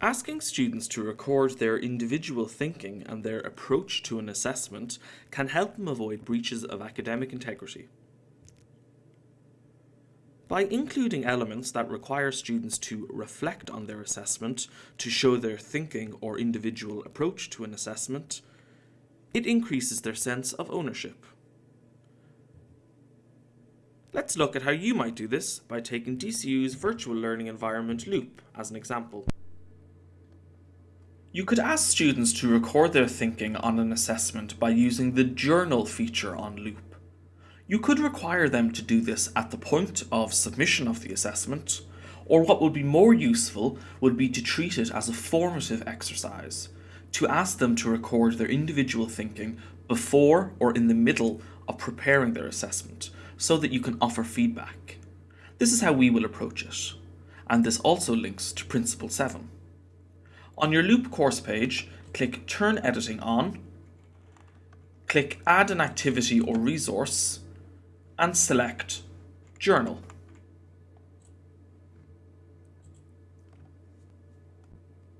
Asking students to record their individual thinking and their approach to an assessment can help them avoid breaches of academic integrity. By including elements that require students to reflect on their assessment to show their thinking or individual approach to an assessment, it increases their sense of ownership. Let's look at how you might do this by taking DCU's virtual learning environment Loop as an example. You could ask students to record their thinking on an assessment by using the journal feature on Loop. You could require them to do this at the point of submission of the assessment, or what would be more useful would be to treat it as a formative exercise, to ask them to record their individual thinking before or in the middle of preparing their assessment, so that you can offer feedback. This is how we will approach it, and this also links to Principle 7. On your Loop course page, click Turn Editing On, click Add an Activity or Resource, and select Journal.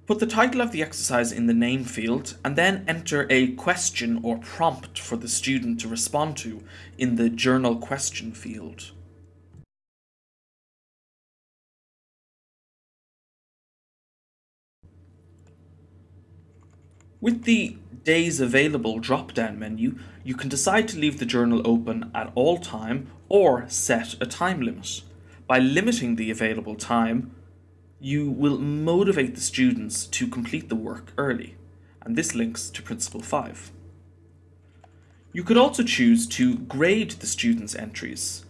Put the title of the exercise in the name field and then enter a question or prompt for the student to respond to in the Journal question field. With the Days Available drop-down menu, you can decide to leave the journal open at all time or set a time limit. By limiting the available time, you will motivate the students to complete the work early, and this links to Principle 5. You could also choose to grade the students' entries,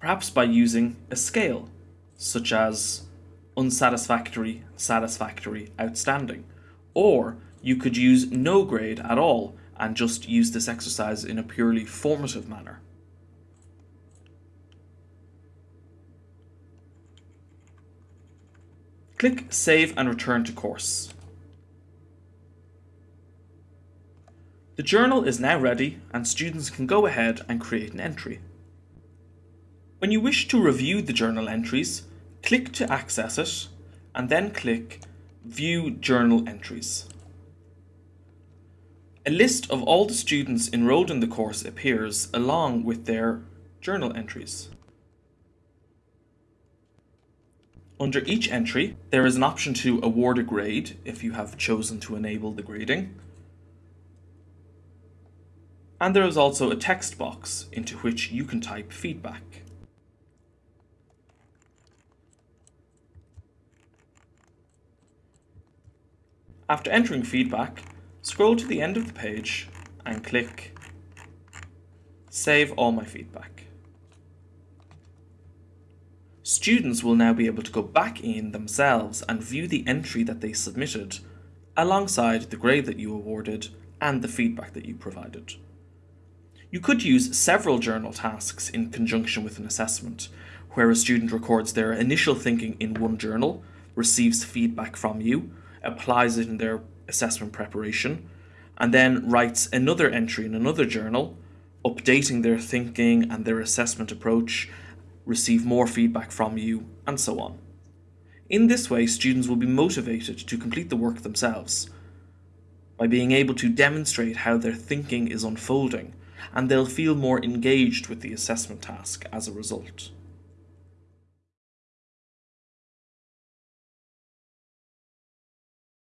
perhaps by using a scale, such as unsatisfactory, satisfactory, outstanding, or you could use no grade at all and just use this exercise in a purely formative manner. Click Save and return to course. The journal is now ready and students can go ahead and create an entry. When you wish to review the journal entries, click to access it and then click View Journal Entries. A list of all the students enrolled in the course appears along with their journal entries. Under each entry, there is an option to award a grade if you have chosen to enable the grading. And there is also a text box into which you can type feedback. After entering feedback, Scroll to the end of the page and click Save all my feedback. Students will now be able to go back in themselves and view the entry that they submitted alongside the grade that you awarded and the feedback that you provided. You could use several journal tasks in conjunction with an assessment, where a student records their initial thinking in one journal, receives feedback from you, applies it in their assessment preparation, and then writes another entry in another journal, updating their thinking and their assessment approach, receive more feedback from you, and so on. In this way, students will be motivated to complete the work themselves by being able to demonstrate how their thinking is unfolding, and they'll feel more engaged with the assessment task as a result.